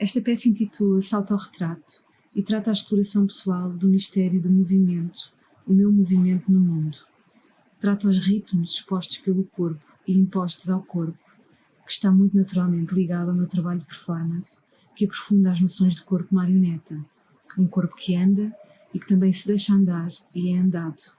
Esta peça intitula-se Autorretrato e trata a exploração pessoal do mistério do movimento, o meu movimento no mundo. Trata os ritmos expostos pelo corpo e impostos ao corpo, que está muito naturalmente ligado ao meu trabalho de performance, que aprofunda as noções de corpo marioneta, um corpo que anda e que também se deixa andar e é andado.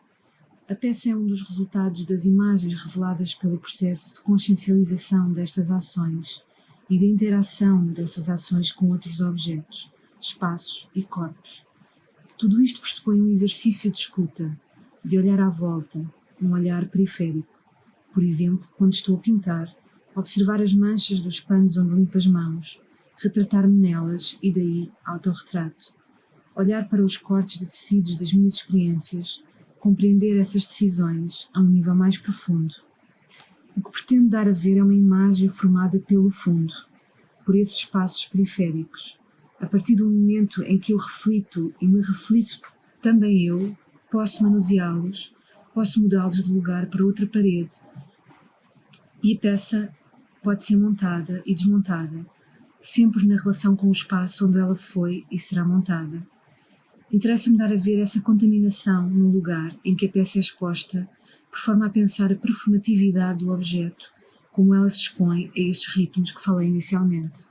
A peça é um dos resultados das imagens reveladas pelo processo de consciencialização destas ações e da interação dessas ações com outros objetos, espaços e corpos. Tudo isto pressupõe um exercício de escuta, de olhar à volta, um olhar periférico. Por exemplo, quando estou a pintar, observar as manchas dos panos onde limpo as mãos, retratar-me nelas e daí autorretrato. Olhar para os cortes de tecidos das minhas experiências, compreender essas decisões a um nível mais profundo. O que pretendo dar a ver é uma imagem formada pelo fundo, por esses espaços periféricos. A partir do momento em que eu reflito e me reflito também eu, posso manuseá-los, posso mudá-los de lugar para outra parede. E a peça pode ser montada e desmontada, sempre na relação com o espaço onde ela foi e será montada. Interessa-me dar a ver essa contaminação no lugar em que a peça é exposta, por forma a pensar a performatividade do objeto, como ela se expõe a esses ritmos que falei inicialmente.